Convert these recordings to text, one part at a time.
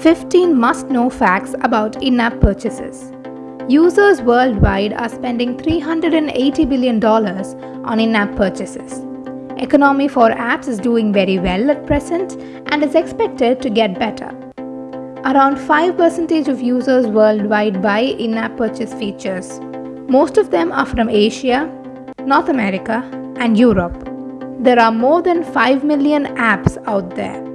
15 must know facts about in app purchases. Users worldwide are spending $380 billion on in app purchases. Economy for apps is doing very well at present and is expected to get better. Around 5% of users worldwide buy in app purchase features. Most of them are from Asia, North America, and Europe. There are more than 5 million apps out there.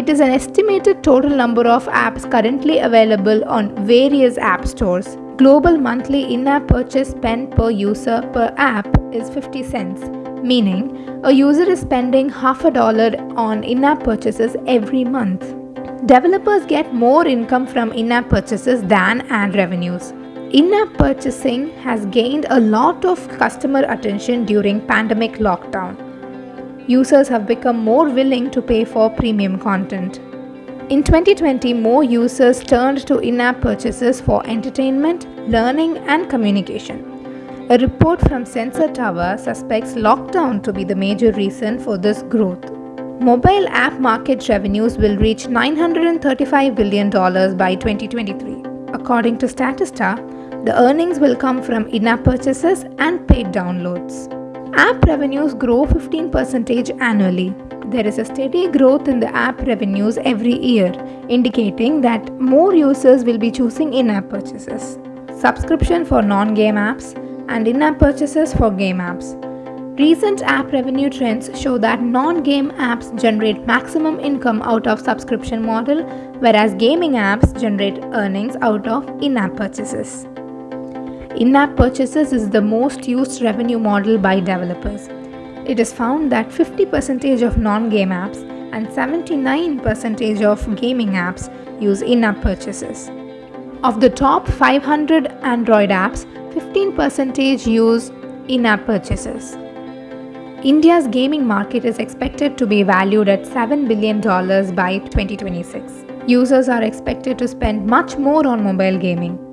It is an estimated total number of apps currently available on various app stores. Global monthly in app purchase spend per user per app is 50 cents, meaning a user is spending half a dollar on in app purchases every month. Developers get more income from in app purchases than ad revenues. In app purchasing has gained a lot of customer attention during pandemic lockdown users have become more willing to pay for premium content. In 2020, more users turned to in app purchases for entertainment, learning, and communication. A report from Sensor Tower suspects lockdown to be the major reason for this growth. Mobile app market revenues will reach $935 billion by 2023. According to Statista, the earnings will come from in app purchases and paid downloads. App revenues grow 15% annually. There is a steady growth in the app revenues every year, indicating that more users will be choosing in app purchases. Subscription for non game apps and in app purchases for game apps. Recent app revenue trends show that non-game apps generate maximum income out of subscription model whereas gaming apps generate earnings out of in-app purchases. In-app purchases is the most used revenue model by developers. It is found that 50% of non-game apps and 79% of gaming apps use in-app purchases. Of the top 500 Android apps, 15% use in-app purchases. India's gaming market is expected to be valued at $7 billion by 2026. Users are expected to spend much more on mobile gaming.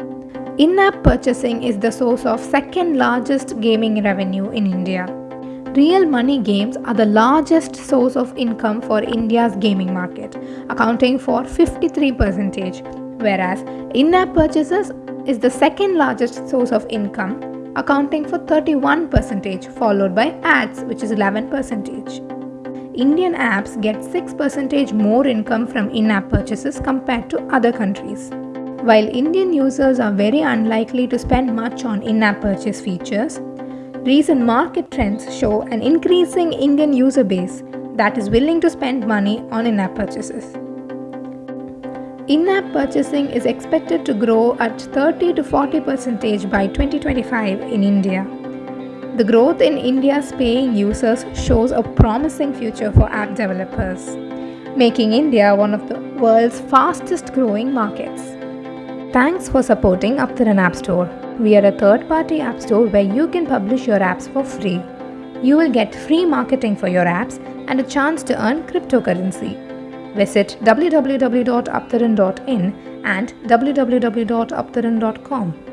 In-app purchasing is the source of second largest gaming revenue in India. Real money games are the largest source of income for India's gaming market, accounting for 53%, whereas in-app purchases is the second largest source of income, accounting for 31%, followed by ads, which is 11%. Indian apps get 6% more income from in-app purchases compared to other countries. While Indian users are very unlikely to spend much on in-app purchase features, recent market trends show an increasing Indian user base that is willing to spend money on in-app purchases. In-app purchasing is expected to grow at 30 to 40% by 2025 in India. The growth in India's paying users shows a promising future for app developers, making India one of the world's fastest growing markets. Thanks for supporting Aptaran App Store. We are a third party app store where you can publish your apps for free. You will get free marketing for your apps and a chance to earn cryptocurrency. Visit www.aptaran.in and www.aptaran.com.